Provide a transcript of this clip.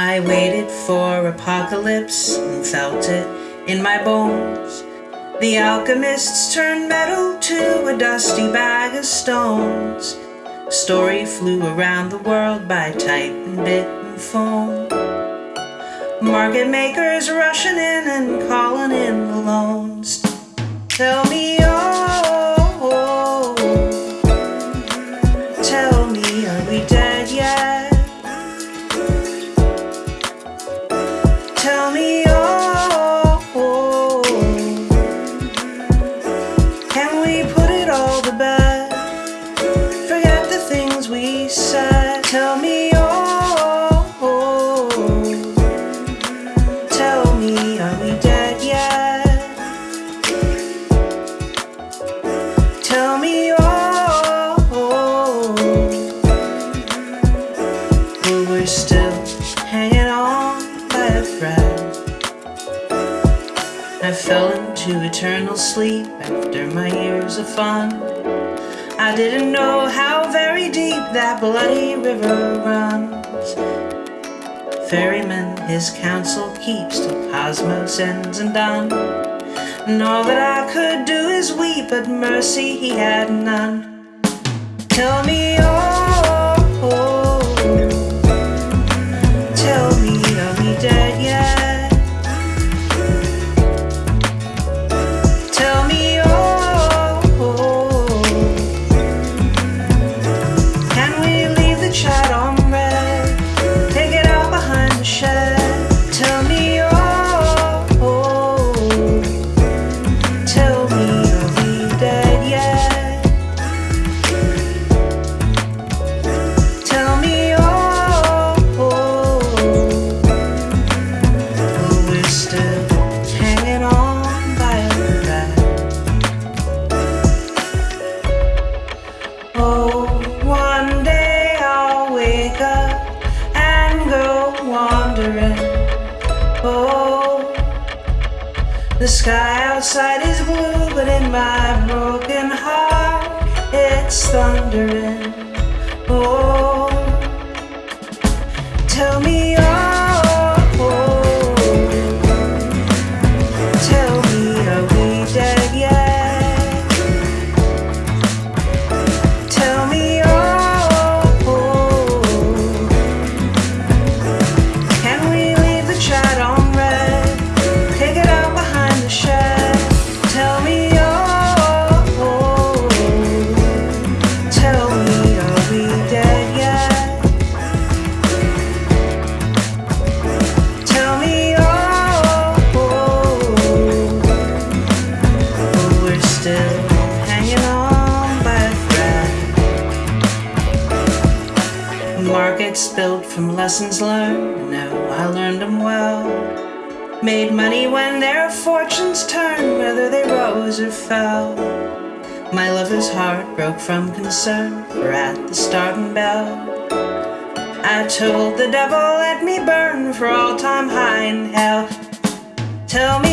I waited for apocalypse and felt it in my bones. The alchemists turned metal to a dusty bag of stones. Story flew around the world by and bit and phone. Market makers rushing in and calling in the loans. Tell me, oh, we're still hanging on by a thread. I fell into eternal sleep after my years of fun. I didn't know how very deep that bloody river runs. Ferryman his counsel keeps till cosmos ends and done. And all that I could do is weep, but mercy he had none. Tell me, the sky outside is blue, but in my broken heart it's thundering. Oh, tell me, oh, tell me, are we dead yet? Built from lessons learned. No, I learned them well. Made money when their fortunes turned, whether they rose or fell. My lover's heart broke from concern, for at the starting bell, I told the devil, let me burn for all time high in hell. Tell me,